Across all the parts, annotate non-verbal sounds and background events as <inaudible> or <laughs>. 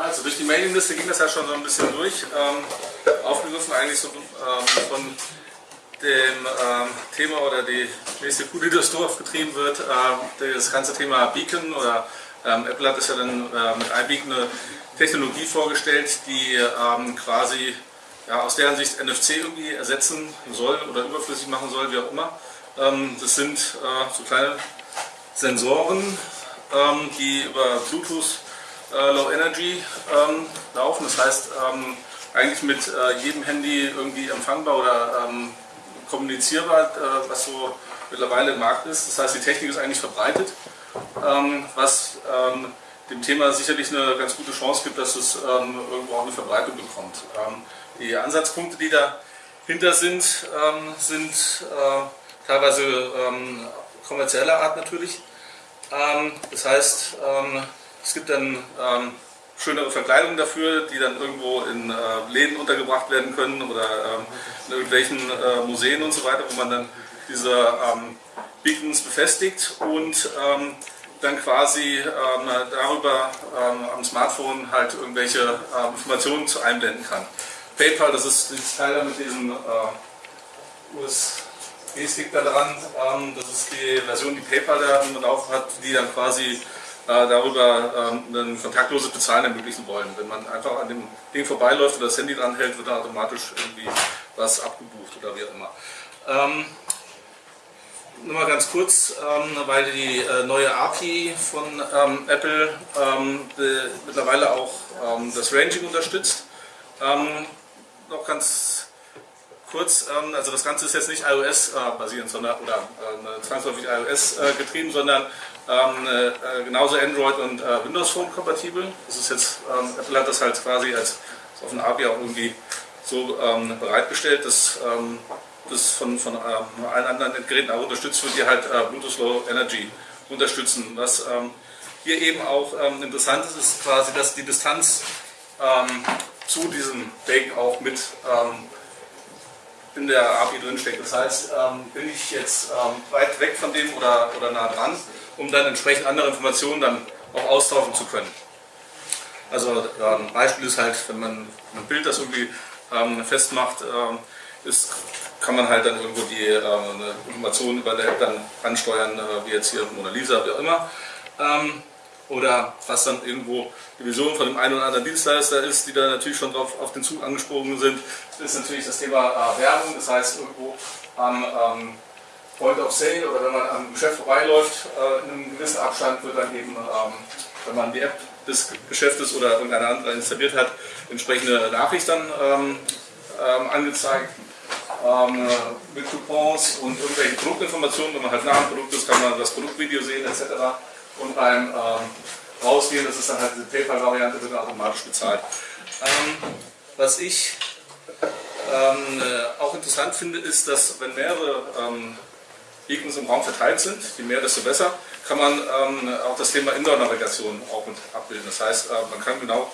Also durch die Mailingliste ging das ja schon so ein bisschen durch. Ähm, aufgegriffen eigentlich so ähm, von dem ähm, Thema oder die nächste Kuh, die durchs Dorf getrieben wird, äh, das ganze Thema Beacon oder ähm, Apple hat es ja dann äh, mit iBeacon eine Technologie vorgestellt, die ähm, quasi ja, aus deren Sicht NFC irgendwie ersetzen soll oder überflüssig machen soll, wie auch immer. Ähm, das sind äh, so kleine Sensoren, die über Bluetooth äh, Low Energy ähm, laufen. Das heißt, ähm, eigentlich mit äh, jedem Handy irgendwie empfangbar oder ähm, kommunizierbar, äh, was so mittlerweile im Markt ist. Das heißt, die Technik ist eigentlich verbreitet, ähm, was ähm, dem Thema sicherlich eine ganz gute Chance gibt, dass es irgendwo auch eine Verbreitung bekommt. die Ansatzpunkte, die dahinter sind, sind äh, teilweise kommerzieller Art natürlich. das heißt, es gibt dann ähm, schönere Verkleidungen dafür, die dann irgendwo in äh, Läden untergebracht werden können oder ähm, in irgendwelchen äh, Museen und so weiter, wo man dann diese ähm, Beacons befestigt und ähm, dann quasi ähm, darüber ähm, am Smartphone halt irgendwelche äh, Informationen einblenden kann. PayPal, das ist das Teil mit diesem äh, USB-Stick da dran, das ist die Version, die PayPal da am Lauf hat, die dann quasi darüber ähm, ein kontaktloses Bezahlen ermöglichen wollen. Wenn man einfach an dem Ding vorbeiläuft oder das Handy dranhält, wird dann automatisch irgendwie was abgebucht oder wie auch immer. Ähm, nur mal ganz kurz, ähm, weil die äh, neue API von ähm, Apple ähm, mittlerweile auch ähm, das Ranging unterstützt. Noch ganz kurz, ähm, also das Ganze ist jetzt nicht iOS-basierend, äh, sondern oder äh, zwangsläufig iOS äh, getrieben, sondern ähm, äh, genauso Android und äh, Windows Phone kompatibel. Das ist jetzt, ähm, Apple hat das halt quasi als auf einer API auch irgendwie so ähm, bereitgestellt, dass ähm, das von, von allen anderen Geräten auch unterstützt wird, die halt äh, Bluetooth Low Energy unterstützen. Was hier eben auch interessant ist, ist quasi, dass die Distanz zu diesem Bake auch mit in der API drinsteckt. Das heißt, bin ich jetzt weit weg von dem oder, oder nah dran, um dann entsprechend andere Informationen dann auch austauschen zu können. Also ein Beispiel ist halt, wenn man ein Bild, das irgendwie ähm, festmacht, ähm, ist, kann man halt dann irgendwo die ähm, Informationen über der App dann ansteuern, äh, wie jetzt hier Mona Lisa, wie auch immer. Oder was dann irgendwo die Vision von dem einen oder anderen Dienstleister ist, die da natürlich schon drauf auf den Zug angesprungen sind, ist natürlich das Thema äh, Werbung. Das heißt, irgendwo am ähm, Point of Sale oder wenn man am Geschäft vorbeiläuft, äh, in einem gewissen Abstand wird dann eben, ähm, wenn man die App des Geschäftes oder irgendeine andere installiert hat, entsprechende Nachricht dann ähm, ähm, angezeigt ähm, mit Coupons und irgendwelchen Produktinformationen. Wenn man halt nah am Produkt ist, kann man das Produktvideo sehen etc. Und beim ähm, Rausgehen, das ist dann halt diese PayPal-Variante, wird dann automatisch bezahlt. Ähm, was ich ähm, äh, auch interessant finde, ist, dass wenn mehrere Beacons im Raum verteilt sind, je mehr, desto besser, kann man ähm, auch das Thema Indoor-Navigation auch mit abbilden. Das heißt, äh, man kann genau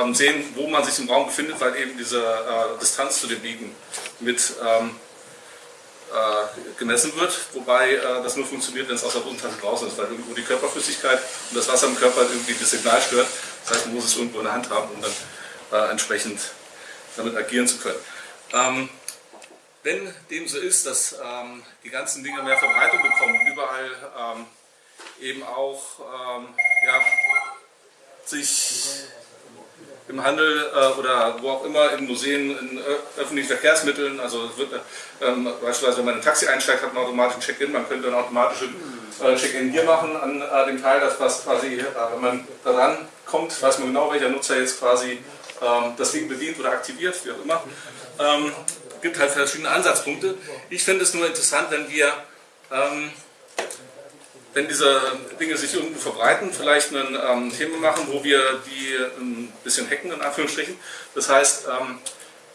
ähm, sehen, wo man sich im Raum befindet, weil eben diese äh, Distanz zu dem Beacon mit ähm, äh, gemessen wird, wobei äh, das nur funktioniert, wenn es aus der Hosentasche draußen ist, weil irgendwo die Körperflüssigkeit und das Wasser im Körper irgendwie das Signal stört. Das heißt, man muss es irgendwo in der Hand haben, um dann äh, entsprechend damit agieren zu können. Ähm, wenn dem so ist, dass ähm, die ganzen Dinge mehr Verbreitung bekommen, überall ähm, eben auch ja, sich im Handel äh, oder wo auch immer, in Museen, in öffentlichen Verkehrsmitteln, also wird, ähm, beispielsweise wenn man in ein Taxi einsteigt, hat man automatisch ein Check-in, man könnte ein automatisches äh, Check-in hier machen an äh, dem Teil, das was quasi, äh, wenn man daran kommt, weiß man genau, welcher Nutzer jetzt quasi ähm, das Ding bedient oder aktiviert, wie auch immer. Ähm, gibt halt verschiedene Ansatzpunkte. Ich finde es nur interessant, wenn wir, ähm, wenn diese Dinge sich irgendwo verbreiten, vielleicht ein ähm, Thema machen, wo wir die ein bisschen hacken, in Anführungsstrichen. Das heißt, ähm,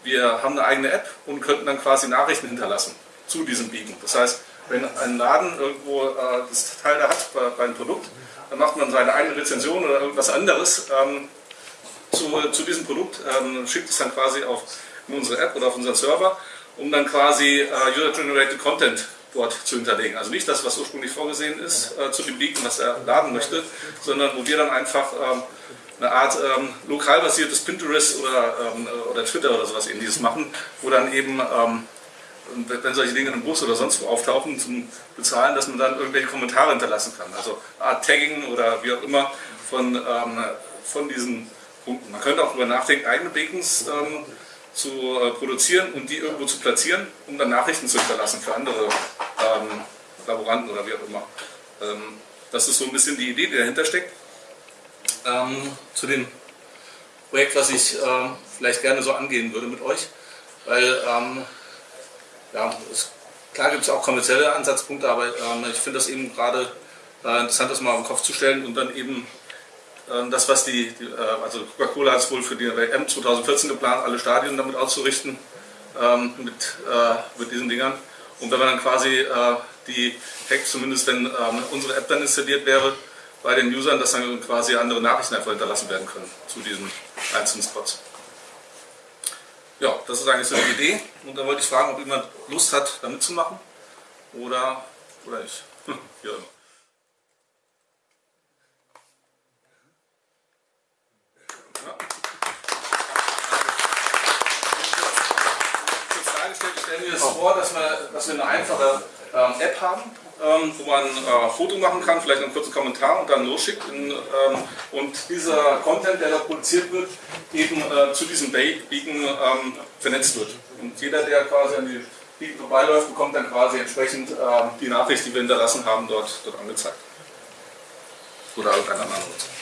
wir haben eine eigene App und könnten dann quasi Nachrichten hinterlassen zu diesem Biegen. Das heißt, wenn ein Laden irgendwo äh, das Teil da hat bei, bei, einem Produkt, dann macht man seine eigene Rezension oder irgendwas anderes ähm, zu, zu, diesem Produkt, ähm, schickt es dann quasi auf in unsere App oder auf unseren Server, um dann quasi uh, User-Generated Content dort zu hinterlegen. Also nicht das, was ursprünglich vorgesehen ist, äh, zu Beacon, was er laden möchte, sondern wo wir dann einfach ähm, eine Art ähm, lokal basiertes Pinterest oder, ähm, oder Twitter oder sowas ähnliches machen, wo dann eben, ähm, wenn solche Dinge im Bus oder sonst wo auftauchen, zum Bezahlen, dass man dann irgendwelche Kommentare hinterlassen kann. Also eine Art Tagging oder wie auch immer von, ähm, von diesen Punkten. Man könnte auch darüber nachdenken, eigene Beacons ähm, zu äh, produzieren und die irgendwo zu platzieren, um dann Nachrichten zu hinterlassen für andere ähm, Laboranten oder wie auch immer. Ähm, das ist so ein bisschen die Idee, die dahinter steckt. Ähm, zu dem Projekt, was ich äh, vielleicht gerne so angehen würde mit euch, weil ähm, ja, es, klar gibt es auch kommerzielle Ansatzpunkte, aber ähm, ich finde das eben gerade äh, interessant, das mal auf den Kopf zu stellen und dann eben das, was die, äh, also Coca-Cola hat es wohl für die WM 2014 geplant, alle Stadien damit auszurichten ähm, mit, äh, mit diesen Dingern. Und wenn man dann quasi äh, die Hack, zumindest wenn ähm, unsere App dann installiert wäre, bei den Usern, dass dann quasi andere Nachrichten einfach hinterlassen werden können zu diesen einzelnen Spots. Ja, das ist eigentlich so die Idee. Und da wollte ich fragen, ob jemand Lust hat, da mitzumachen oder, oder ich. <laughs> Wie immer. Stellen wir uns vor, dass wir, dass wir eine einfache ähm, App haben, ähm, wo man äh, Foto machen kann, vielleicht einen kurzen Kommentar und dann losschickt. In, ähm, und dieser Content, der da produziert wird, eben äh, zu diesem Beacon ähm, vernetzt wird. Und jeder, der quasi an die Beacon vorbeiläuft, bekommt dann quasi entsprechend ähm, die Nachricht, die wir hinterlassen haben, dort, dort angezeigt. Oder irgendein anderer Nutzer.